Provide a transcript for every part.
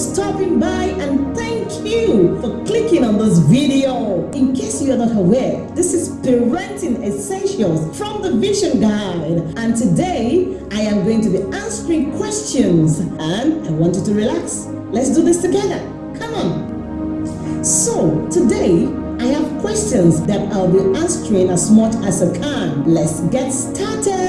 stopping by and thank you for clicking on this video. In case you are not aware, this is Parenting Essentials from the Vision Guide. And today I am going to be answering questions and I want you to relax. Let's do this together. Come on. So today I have questions that I'll be answering as much as I can. Let's get started.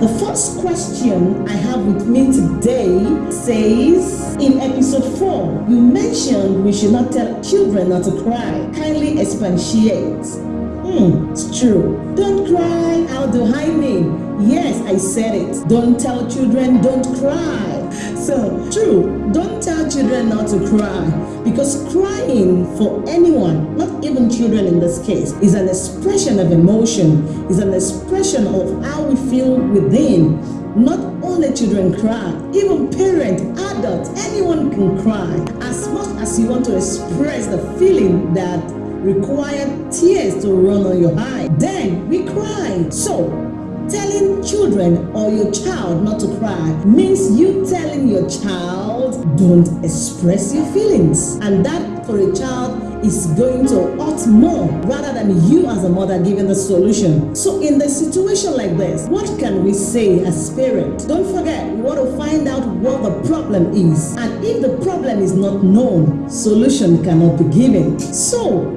The first question I have with me today says, in episode 4, you mentioned we should not tell children not to cry. Kindly expatiate. Hmm, it's true. Don't cry. How do I mean? Yes, I said it. Don't tell children don't cry. So, true, don't tell children not to cry because crying for anyone, not even children in this case, is an expression of emotion, is an expression of how we feel within. Not only children cry, even parents, adults, anyone can cry. As much as you want to express the feeling that required tears to run on your eye, then we cry. So, Telling children or your child not to cry means you telling your child don't express your feelings. And that for a child is going to hurt more rather than you as a mother giving the solution. So in the situation like this, what can we say as parents? Don't forget, we want to find out what the problem is. And if the problem is not known, solution cannot be given. So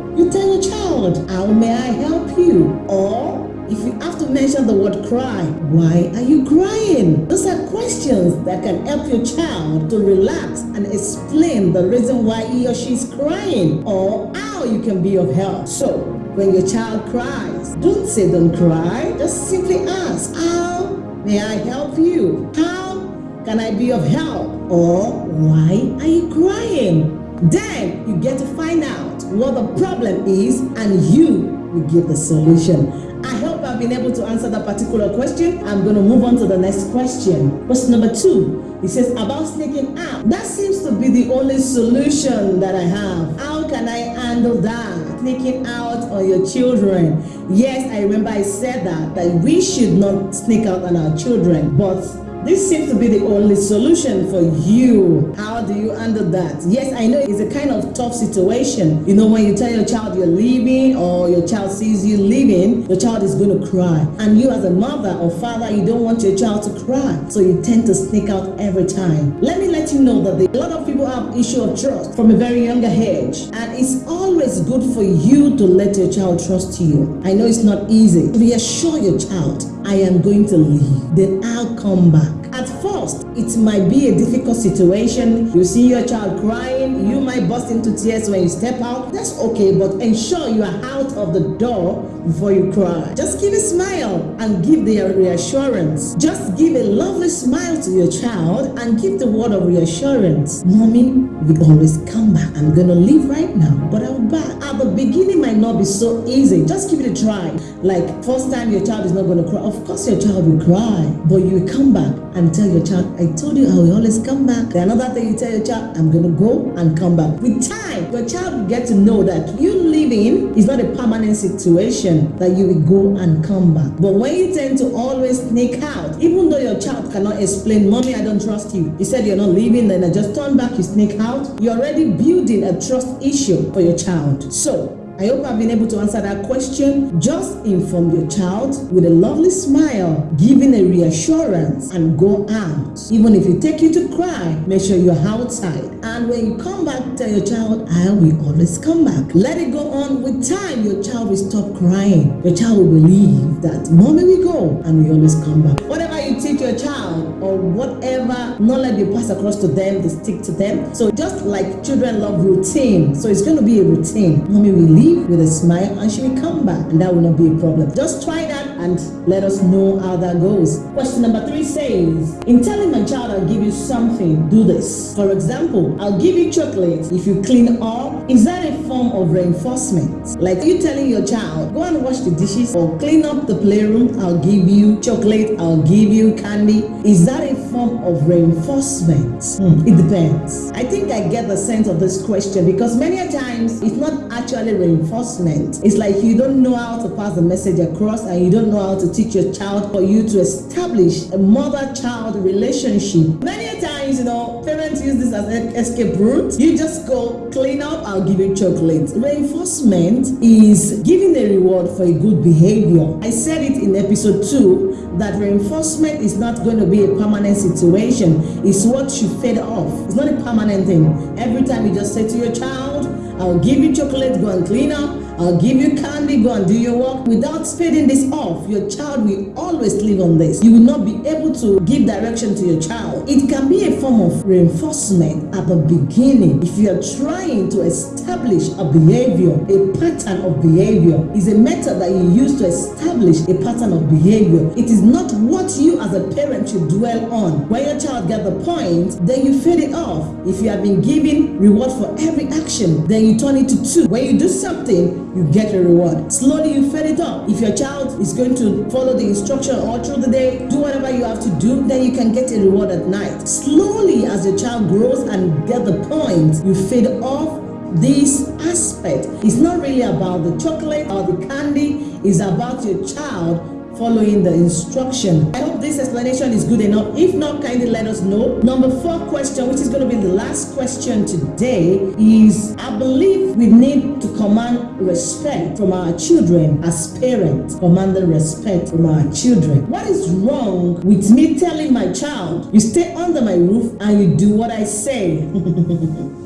how may I help you? Or if you have to mention the word cry, why are you crying? Those are questions that can help your child to relax and explain the reason why he or she is crying or how you can be of help. So, when your child cries, don't say don't cry, just simply ask, how may I help you? How can I be of help? Or why are you crying? Then you get to find out what the problem is and you will give the solution. I hope I've been able to answer that particular question. I'm going to move on to the next question. Question number two. It says about sneaking out. That seems to be the only solution that I have. How can I handle that? Sneaking out on your children. Yes, I remember I said that, that we should not sneak out on our children. But this seems to be the only solution for you. How do you handle that? Yes, I know it's a kind of tough situation. You know, when you tell your child you're leaving or your child sees you leaving, your child is going to cry. And you as a mother or father, you don't want your child to cry. So you tend to sneak out every time. Let me you know that a lot of people have issue of trust from a very younger age. And it's always good for you to let your child trust you. I know it's not easy. Reassure your child, I am going to leave. Then I'll come back. At first, it might be a difficult situation. You see your child crying, you might burst into tears when you step out. That's okay, but ensure you are out of the door before you cry. Just give a smile and give the reassurance. Just give a lovely smile to your child and give the word of reassurance. Mommy, we always come back. I'm gonna leave right now, but I'll back. At the beginning might not be so easy. Just give it a try. Like first time your child is not gonna cry. Of course your child will cry, but you come back and tell your child, I told you I will always come back. Another thing you tell your child, I'm going to go and come back. With time, your child will get to know that you living is not a permanent situation that you will go and come back. But when you tend to always sneak out, even though your child cannot explain, Mommy, I don't trust you. You said you're not leaving, then I just turn back, you sneak out. You're already building a trust issue for your child. So I hope I've been able to answer that question. Just inform your child with a lovely smile, giving a reassurance and go out. Even if you take you to cry, make sure you're outside. And when you come back, tell your child, I will always come back. Let it go on with time. Your child will stop crying. Your child will believe that mommy will go and we always come back. Whatever your child or whatever knowledge you pass across to them, they stick to them. So just like children love routine, so it's going to be a routine. Mommy will leave with a smile and she will come back and that will not be a problem. Just try that and let us know how that goes. Question number three says, in telling my child I'll give you something, do this. For example, I'll give you chocolate if you clean up. Is that a form of reinforcement? Like you telling your child, go and wash the dishes or clean up the playroom, I'll give you chocolate, I'll give you candy. Is that a form of reinforcement? Hmm, it depends. I think I get the sense of this question because many a times it's not actually reinforcement. It's like you don't know how to pass the message across and you don't know how to teach your child for you to establish a mother-child relationship. Many sometimes, you know, parents use this as an escape route. You just go clean up, I'll give you chocolate. Reinforcement is giving a reward for a good behavior. I said it in episode 2 that reinforcement is not going to be a permanent situation. It's what you fed off. It's not a permanent thing. Every time you just say to your child, I'll give you chocolate, go and clean up. I'll give you candy, go and do your work. Without spading this off, your child will always live on this. You will not be able to give direction to your child. It can be a form of reinforcement at the beginning. If you are trying to establish a behavior, a pattern of behavior is a method that you use to establish a pattern of behavior. It is not what you as a parent should dwell on. When your child get the point, then you fade it off. If you have been giving reward for every action, then you turn it to two. When you do something, you get a reward. Slowly you fed it up. If your child is going to follow the instruction all through the day, do whatever you have to do, then you can get a reward at night. Slowly as your child grows and get the point, you fade off this aspect. It's not really about the chocolate or the candy, it's about your child following the instruction. I hope this explanation is good enough. If not, kindly let us know. Number four question, which is going to be the last question today, is I believe we need to command respect from our children as parents. Command the respect from our children. What is wrong with me telling my child, you stay under my roof and you do what I say?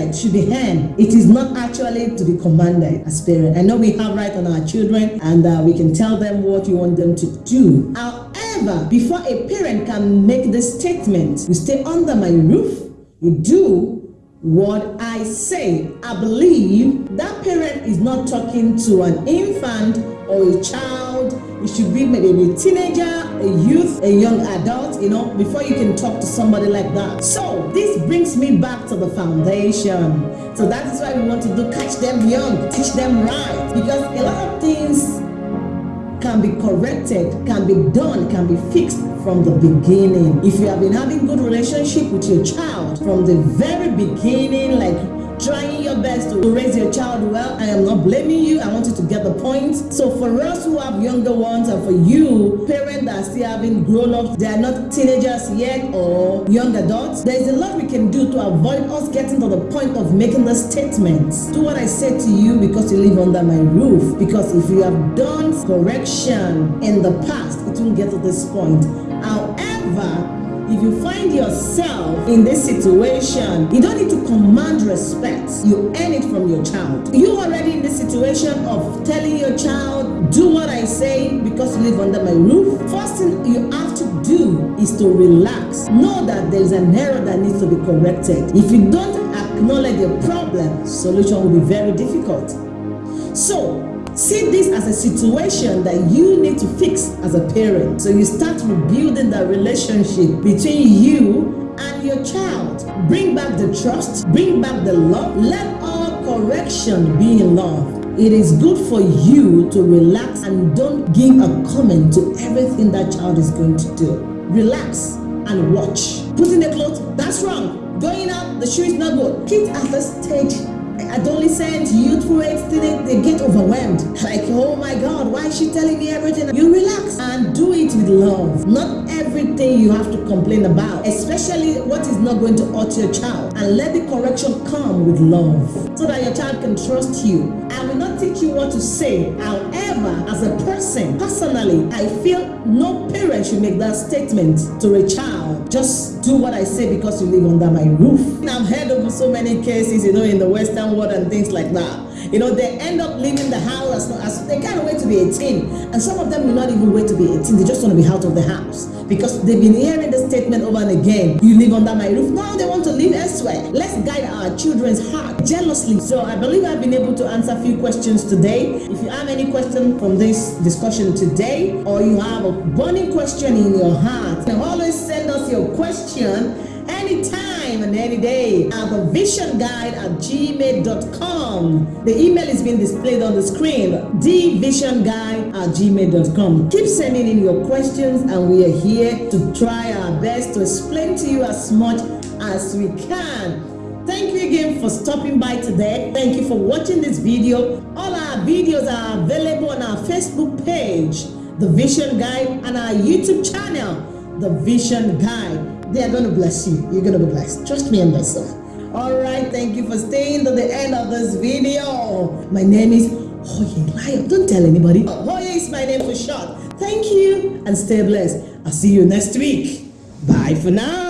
Respect should be hand. It is not actually to be commanded as parent. I know we have right on our children and uh, we can tell them what you want them to do. However, before a parent can make the statement, you stay under my roof, you do what I say. I believe that parent is not talking to an infant or a child. It should be maybe a teenager, a youth, a young adult, you know, before you can talk to somebody like that. So this brings me back to the foundation. So that is why we want to do catch them young, teach them right. Because a lot of things can be corrected, can be done, can be fixed from the beginning. If you have been having good relationship with your child from the very beginning, like trying your best to raise your child well. I am not blaming you. I want you to get the point. So for us who have younger ones and for you, parents that are still having grown-ups, they are not teenagers yet or young adults, there is a lot we can do to avoid us getting to the point of making the statements. Do what I said to you because you live under my roof. Because if you have done correction in the past, it won't get to this point. However, if you find yourself in this situation, you don't need to command respect. You earn it from your child. You already in the situation of telling your child, do what I say because you live under my roof. First thing you have to do is to relax. Know that there's an error that needs to be corrected. If you don't acknowledge your problem, solution will be very difficult. So See this as a situation that you need to fix as a parent. So you start rebuilding that relationship between you and your child. Bring back the trust, bring back the love. Let all correction be in love. It is good for you to relax and don't give a comment to everything that child is going to do. Relax and watch. Putting the clothes, that's wrong. Going out, the shoe is not good. Kids at the stage adolescent, youthful age student, they get overwhelmed. Like, oh my God, why is she telling me everything? You relax and do it with love. Not everything you have to complain about, especially what is not going to hurt your child. And let the correction come with love so that your child can trust you. I will not teach you what to say. However, as a person, personally, I feel no parent should make that statement to a child. Just do what I say because you live under my roof. I've heard of so many cases, you know, in the Western world and things like that. You know, they end up leaving the house as, as they can't wait to be 18. And some of them will not even wait to be 18. They just want to be out of the house because they've been hearing the statement over and again. You live under my roof. Now they want to live elsewhere. Let's guide our children's heart jealously. So I believe I've been able to answer a few questions today. You have any question from this discussion today or you have a burning question in your heart, always send us your question anytime and any day at the vision guide at gmail.com. The email is being displayed on the screen, thevisionguide at gmail.com. Keep sending in your questions and we are here to try our best to explain to you as much as we can. Thank you again for stopping by today. Thank you for watching this video. All our videos are available on our Facebook page, The Vision Guide, and our YouTube channel, the Vision Guide. They are going to bless you. You're going to be blessed. Trust me and one. All right, thank you for staying to the end of this video. My name is Hoye Lion. Don't tell anybody. Hoye is my name for short. Thank you and stay blessed. I'll see you next week. Bye for now.